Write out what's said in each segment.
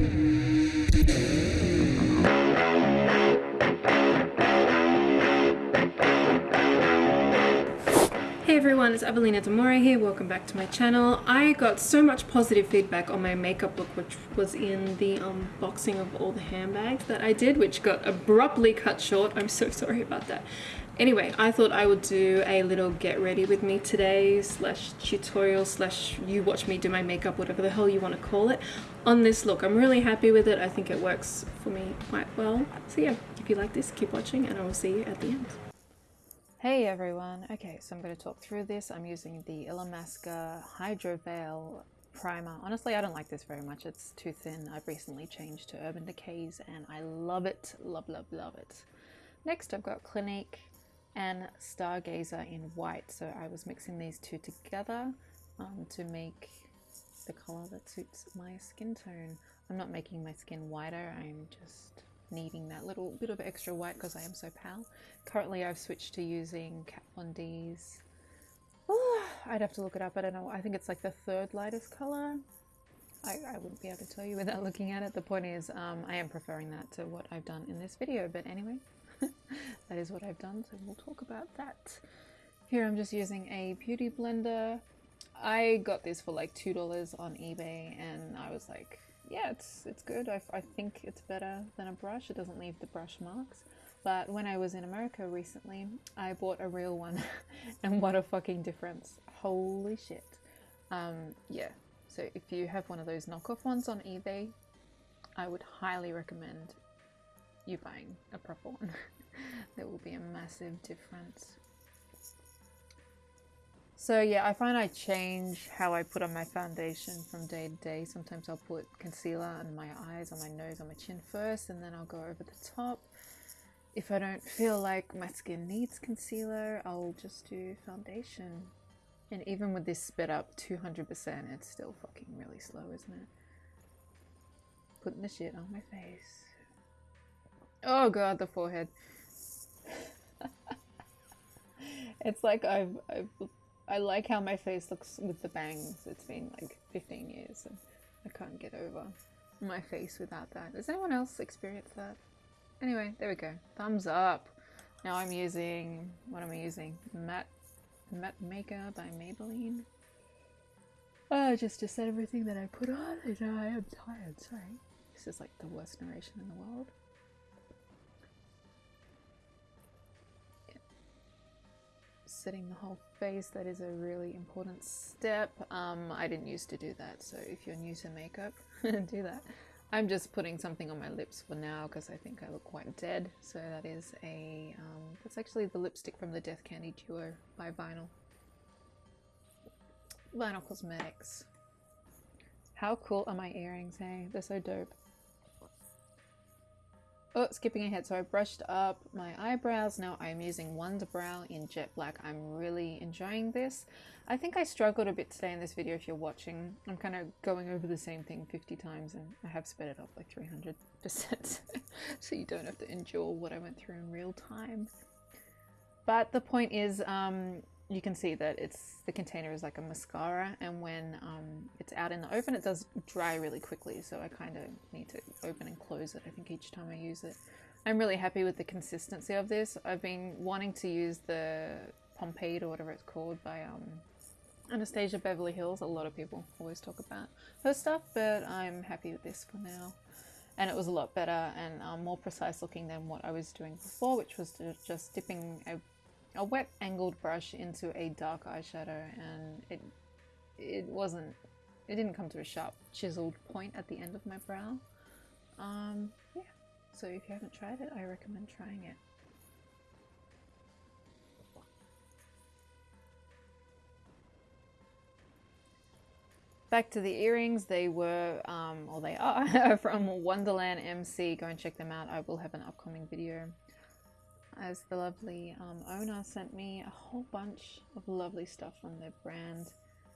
Hey everyone, it's Evelina Demore here, welcome back to my channel. I got so much positive feedback on my makeup look which was in the um, unboxing of all the handbags that I did, which got abruptly cut short. I'm so sorry about that. Anyway, I thought I would do a little get ready with me today slash tutorial slash you watch me do my makeup, whatever the hell you want to call it, on this look. I'm really happy with it. I think it works for me quite well. So yeah, if you like this, keep watching and I will see you at the end. Hey everyone, okay so I'm going to talk through this. I'm using the Illamasqua Hydro Veil primer. Honestly I don't like this very much, it's too thin. I've recently changed to Urban Decays and I love it, love love love it. Next I've got Clinique and Stargazer in white so I was mixing these two together um, to make the colour that suits my skin tone. I'm not making my skin whiter, I'm just needing that little bit of extra white because I am so pale. Currently I've switched to using Kat Von D's. Oh, I'd have to look it up, I don't know. I think it's like the third lightest colour. I, I wouldn't be able to tell you without looking at it. The point is um, I am preferring that to what I've done in this video, but anyway, that is what I've done, so we'll talk about that. Here I'm just using a beauty blender. I got this for like $2 on eBay and I was like, yeah, it's it's good. I, I think it's better than a brush. It doesn't leave the brush marks. But when I was in America recently, I bought a real one, and what a fucking difference! Holy shit! Um, yeah. So if you have one of those knockoff ones on eBay, I would highly recommend you buying a proper one. there will be a massive difference. So yeah, I find I change how I put on my foundation from day to day. Sometimes I'll put concealer on my eyes, on my nose, on my chin first, and then I'll go over the top. If I don't feel like my skin needs concealer, I'll just do foundation. And even with this sped up 200%, it's still fucking really slow, isn't it? Putting the shit on my face. Oh god, the forehead. it's like I've, I've I like how my face looks with the bangs. It's been like 15 years and I can't get over my face without that. Does anyone else experience that? Anyway, there we go. Thumbs up. Now I'm using, what am I using? Matte, Matte Maker by Maybelline. Oh, just to set everything that I put on and I am tired, sorry. This is like the worst narration in the world. Setting the whole face, that is a really important step. Um, I didn't used to do that, so if you're new to makeup, do that. I'm just putting something on my lips for now because I think I look quite dead. So that is a, um, that's actually the lipstick from the Death Candy Duo by Vinyl. Vinyl Cosmetics. How cool are my earrings, hey? They're so dope. Oh, skipping ahead. So I brushed up my eyebrows. Now I'm using Wunderbrow in Jet Black. I'm really enjoying this. I think I struggled a bit today in this video if you're watching. I'm kind of going over the same thing 50 times and I have sped it up like 300% so you don't have to endure what I went through in real time. But the point is, um, you can see that it's the container is like a mascara and when um, it's out in the open it does dry really quickly so I kind of need to open and close it I think each time I use it. I'm really happy with the consistency of this. I've been wanting to use the Pomade or whatever it's called by um, Anastasia Beverly Hills. A lot of people always talk about her stuff but I'm happy with this for now. And it was a lot better and um, more precise looking than what I was doing before which was just dipping a a wet angled brush into a dark eyeshadow and it it wasn't it didn't come to a sharp chiseled point at the end of my brow. Um yeah. So if you haven't tried it I recommend trying it. Back to the earrings, they were, um, or they are, from Wonderland MC. Go and check them out. I will have an upcoming video as the lovely um, owner sent me a whole bunch of lovely stuff from their brand.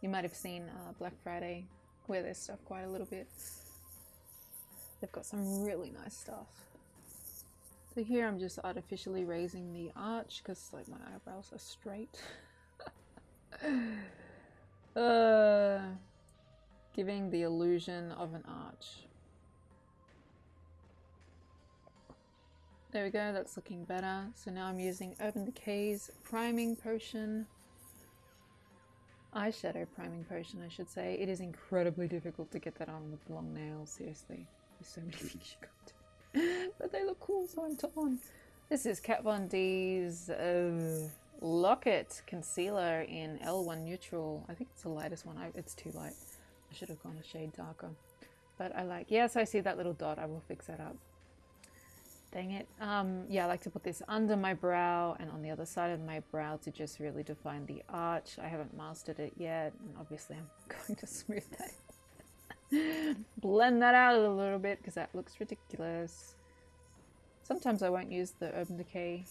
You might have seen uh, Black Friday wear their stuff quite a little bit. They've got some really nice stuff. So here I'm just artificially raising the arch because like my eyebrows are straight. uh, giving the illusion of an arch. There we go, that's looking better. So now I'm using Urban Decay's Priming Potion. Eyeshadow Priming Potion, I should say. It is incredibly difficult to get that on with long nails, seriously. There's so many things you to do. But they look cool, so I'm on. This is Kat Von D's uh, Lock-It Concealer in L1 Neutral. I think it's the lightest one. I, it's too light. I should have gone a shade darker. But I like, yes, I see that little dot. I will fix that up. Dang it. Um, yeah, I like to put this under my brow and on the other side of my brow to just really define the arch. I haven't mastered it yet, and obviously I'm going to smooth that. Blend that out a little bit because that looks ridiculous. Sometimes I won't use the Urban Decay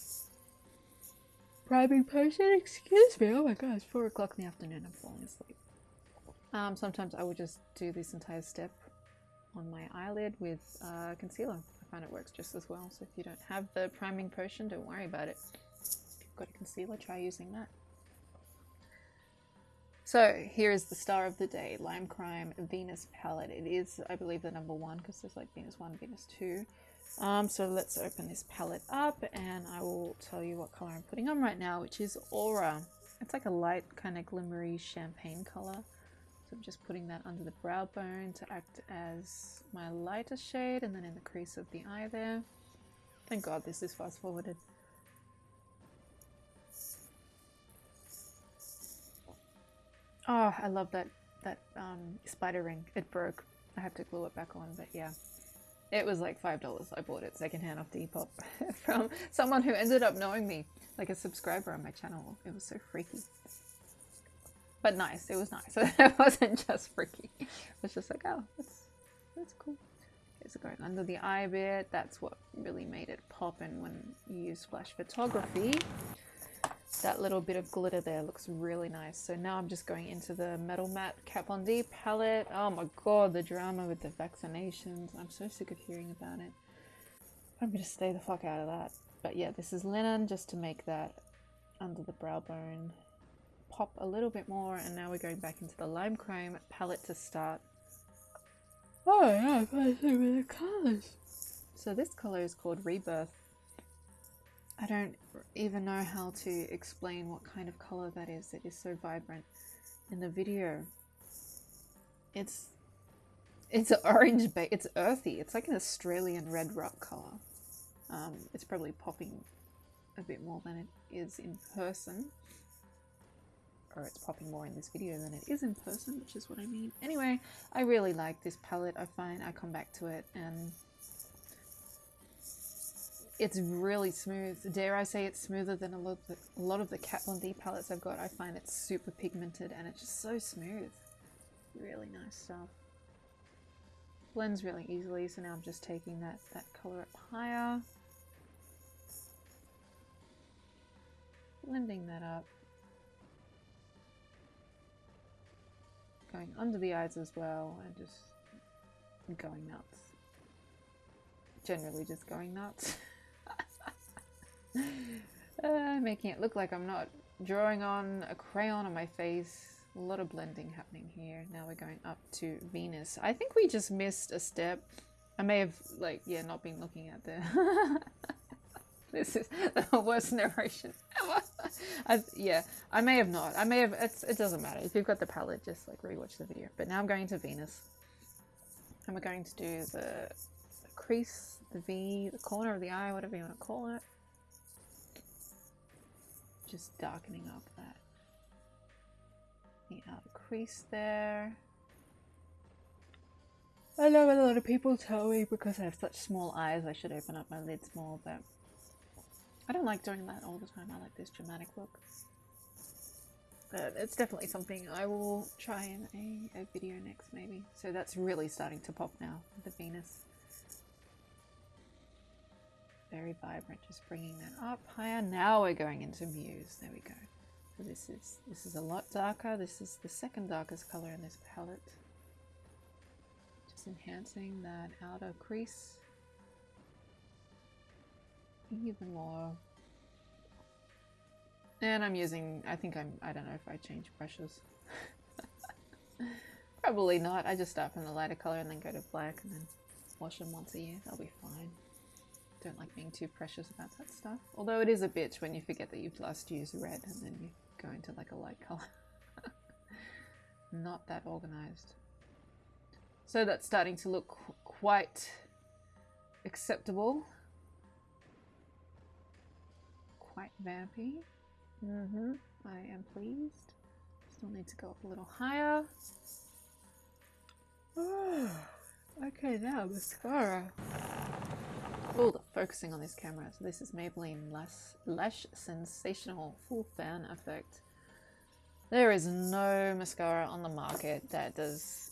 priming potion. Excuse me. Oh my god, it's 4 o'clock in the afternoon. I'm falling asleep. Um, sometimes I will just do this entire step on my eyelid with uh, concealer. I find it works just as well. So if you don't have the priming potion, don't worry about it. If you've got a concealer, try using that. So here is the star of the day, Lime Crime Venus palette. It is, I believe, the number one because there's like Venus 1, Venus 2. Um, so let's open this palette up and I will tell you what color I'm putting on right now, which is Aura. It's like a light kind of glimmery champagne color. So I'm just putting that under the brow bone to act as my lighter shade and then in the crease of the eye there. Thank god this is fast forwarded. Oh, I love that that um, spider ring. It broke. I have to glue it back on, but yeah. It was like $5. I bought it secondhand off Depop from someone who ended up knowing me, like a subscriber on my channel. It was so freaky but nice. It was nice. it wasn't just freaky. It was just like, oh, that's that's cool. It's going under the eye bit, that's what really made it pop. And when you use flash photography, that little bit of glitter there looks really nice. So now I'm just going into the Metal Matte Kat Von D palette. Oh my god, the drama with the vaccinations. I'm so sick of hearing about it. I'm gonna stay the fuck out of that. But yeah, this is linen just to make that under the brow bone pop a little bit more and now we're going back into the Lime Crime palette to start. Oh yeah, I've got so many colours. So this colour is called Rebirth. I don't even know how to explain what kind of colour that is. It is so vibrant in the video. It's it's orange, but it's earthy. It's like an Australian red rock colour. Um, it's probably popping a bit more than it is in person it's popping more in this video than it is in person, which is what I mean. Anyway, I really like this palette. I find I come back to it and it's really smooth. Dare I say it's smoother than a lot of the, a lot of the Kat Von D palettes I've got. I find it's super pigmented and it's just so smooth. Really nice stuff. Blends really easily, so now I'm just taking that, that color up higher. Blending that up. Going under the eyes as well and just going nuts. Generally just going nuts. uh, making it look like I'm not drawing on a crayon on my face. A lot of blending happening here. Now we're going up to Venus. I think we just missed a step. I may have, like, yeah, not been looking at the... this is the worst narration ever. I, yeah, I may have not. I may have. it doesn't matter. If you've got the palette, just like rewatch the video. But now I'm going to Venus. And we're going to do the, crease, the V, the corner of the eye, whatever you want to call it. Just darkening up that the outer crease there. I know a lot of people tell me because I have such small eyes I should open up my lids more, but I don't like doing that all the time. I like this dramatic look. But it's definitely something I will try in a, a video next maybe. So that's really starting to pop now, the Venus. Very vibrant, just bringing that up higher. Now we're going into Muse. There we go. So this is this is a lot darker. This is the second darkest color in this palette. Just enhancing that outer crease even more. And I'm using, I think I'm, I don't know if I change brushes. Probably not. I just start from the lighter color and then go to black and then wash them once a year. They'll be fine. don't like being too precious about that stuff. Although it is a bitch when you forget that you've last used red and then you go into like a light color. Not that organized. So that's starting to look qu quite acceptable. Quite vampy. Mm-hmm. I am pleased. Still need to go up a little higher. okay, now mascara. Oh, the focusing on this camera. So this is Maybelline Lash, Lash Sensational Full Fan Effect. There is no mascara on the market that does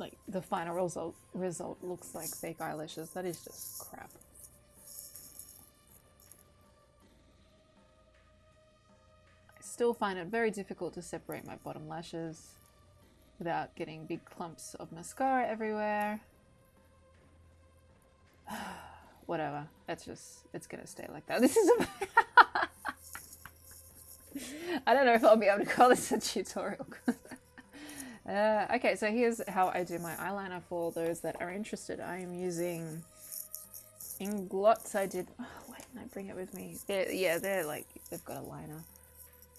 like the final result result looks like fake eyelashes. That is just crap. Still find it very difficult to separate my bottom lashes without getting big clumps of mascara everywhere. Whatever. That's just, it's gonna stay like that. This is a... I don't know if I'll be able to call this a tutorial. uh, okay, so here's how I do my eyeliner for those that are interested. I am using Inglots. I did... Oh, why didn't I bring it with me? They're, yeah, they're like, they've got a liner.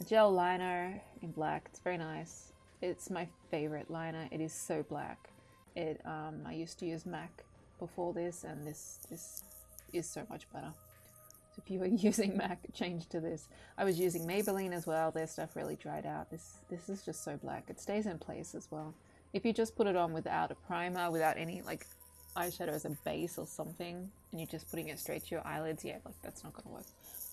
Gel liner in black. It's very nice. It's my favorite liner. It is so black. It um, I used to use MAC before this, and this this is so much better. So if you were using MAC, change to this. I was using Maybelline as well. Their stuff really dried out. This this is just so black. It stays in place as well. If you just put it on without a primer, without any like eyeshadow as a base or something, and you're just putting it straight to your eyelids, yeah, like that's not gonna work.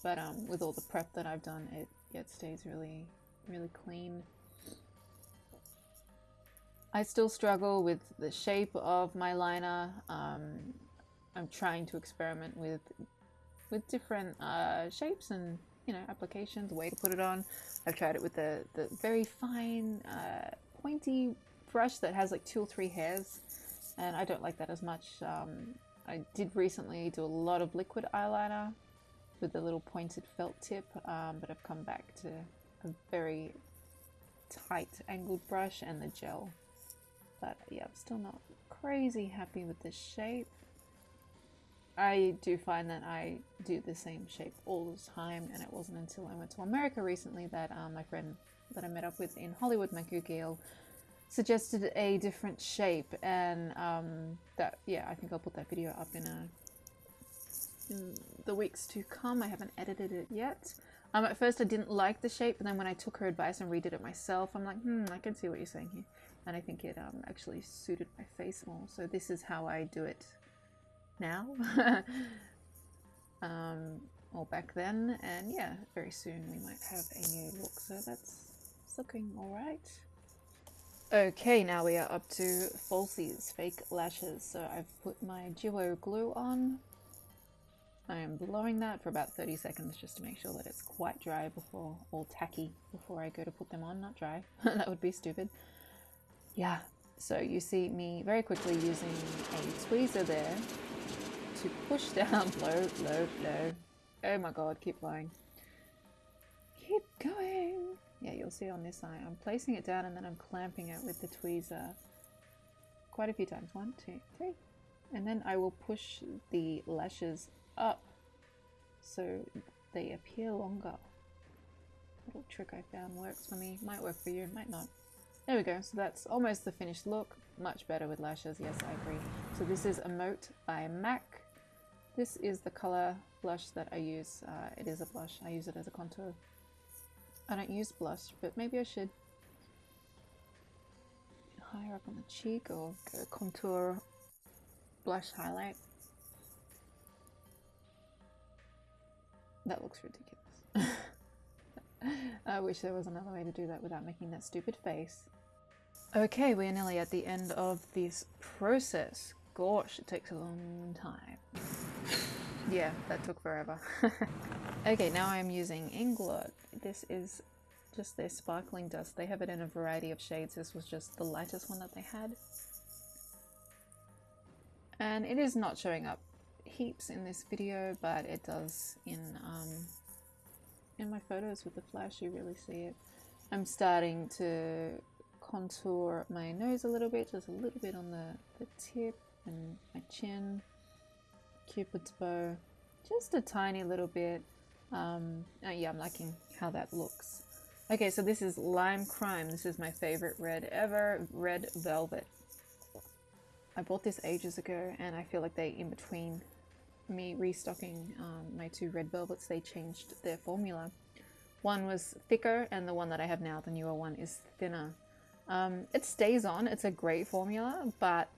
But um, with all the prep that I've done, it yeah, it stays really really clean. I still struggle with the shape of my liner. Um, I'm trying to experiment with with different uh, shapes and you know applications, way to put it on. I've tried it with the the very fine uh, pointy brush that has like two or three hairs, and I don't like that as much. Um, I did recently do a lot of liquid eyeliner with the little pointed felt tip, um, but I've come back to a very tight angled brush and the gel. But yeah, I'm still not crazy happy with the shape. I do find that I do the same shape all the time, and it wasn't until I went to America recently that um, my friend that I met up with in Hollywood, Maku Gill, suggested a different shape, and um, that yeah, I think I'll put that video up in a in the weeks to come. I haven't edited it yet. Um, at first I didn't like the shape, but then when I took her advice and redid it myself, I'm like, hmm, I can see what you're saying here and I think it um, actually suited my face more. So this is how I do it now, um, or back then, and yeah, very soon we might have a new look. So that's looking all right. Okay, now we are up to falsies, fake lashes. So I've put my Duo glue on. I am blowing that for about 30 seconds just to make sure that it's quite dry before, or tacky, before I go to put them on. Not dry, that would be stupid. Yeah, so you see me very quickly using a tweezer there to push down, blow, blow, blow. Oh my god, keep blowing. Keep going. Yeah, you'll see on this eye, I'm placing it down and then I'm clamping it with the tweezer quite a few times. One, two, three. And then I will push the lashes up so they appear longer. Little trick I found works for me. Might work for you, might not. There we go. So that's almost the finished look. Much better with lashes. Yes, I agree. So this is Emote by MAC. This is the color blush that I use. Uh, it is a blush. I use it as a contour. I don't use blush, but maybe I should. Higher up on the cheek or contour blush highlight. That looks ridiculous. I wish there was another way to do that without making that stupid face. Okay, we're nearly at the end of this process. Gosh, it takes a long time. yeah, that took forever. okay, now I'm using Inglot. This is just their sparkling dust. They have it in a variety of shades. This was just the lightest one that they had. And it is not showing up heaps in this video, but it does in um, in my photos with the flash. You really see it. I'm starting to contour my nose a little bit, just a little bit on the, the tip and my chin. Cupid's bow, just a tiny little bit. Um, oh yeah, I'm liking how that looks. Okay, so this is Lime Crime. This is my favorite red ever, Red Velvet. I bought this ages ago and I feel like they, in between me restocking um, my two red velvets, they changed their formula. One was thicker and the one that I have now, the newer one, is thinner. Um, it stays on, it's a great formula, but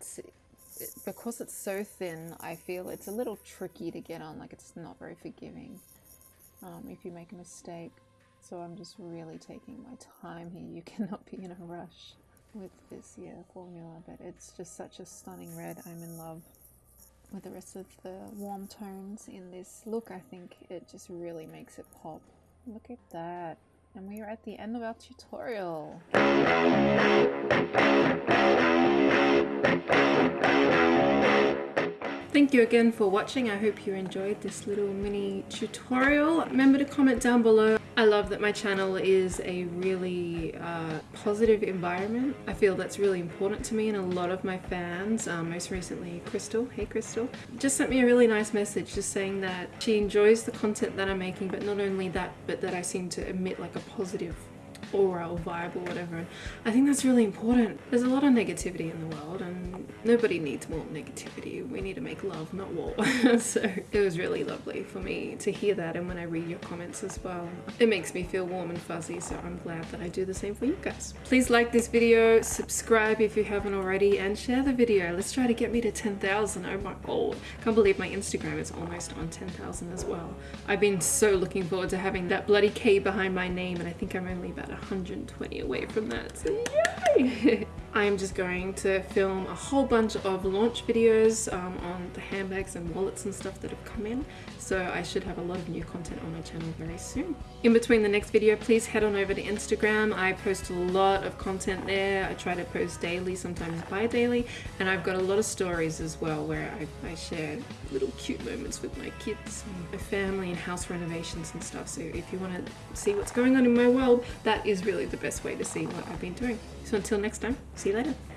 it, because it's so thin, I feel it's a little tricky to get on, like it's not very forgiving um, if you make a mistake. So I'm just really taking my time here. You cannot be in a rush with this yeah formula, but it's just such a stunning red. I'm in love with the rest of the warm tones in this look. I think it just really makes it pop. Look at that. And we are at the end of our tutorial. Thank you again for watching. I hope you enjoyed this little mini tutorial. Remember to comment down below. I love that my channel is a really uh, positive environment. I feel that's really important to me and a lot of my fans, um, most recently Crystal, hey Crystal, just sent me a really nice message just saying that she enjoys the content that I'm making but not only that but that I seem to emit like a positive aura or vibe or whatever. And I think that's really important. There's a lot of negativity in the world and nobody needs more negativity. We need to make love, not war. so it was really lovely for me to hear that and when I read your comments as well. It makes me feel warm and fuzzy so I'm glad that I do the same for you guys. Please like this video, subscribe if you haven't already and share the video. Let's try to get me to 10,000. Oh my god. Can't believe my Instagram is almost on 10,000 as well. I've been so looking forward to having that bloody K behind my name and I think I'm only about 120 away from that, so yay! I'm just going to film a whole bunch of launch videos um, on the handbags and wallets and stuff that have come in so I should have a lot of new content on my channel very soon. In between the next video please head on over to Instagram. I post a lot of content there. I try to post daily, sometimes bi-daily and I've got a lot of stories as well where I, I share little cute moments with my kids my family and house renovations and stuff so if you want to see what's going on in my world that is really the best way to see what I've been doing. So until next time, see you later.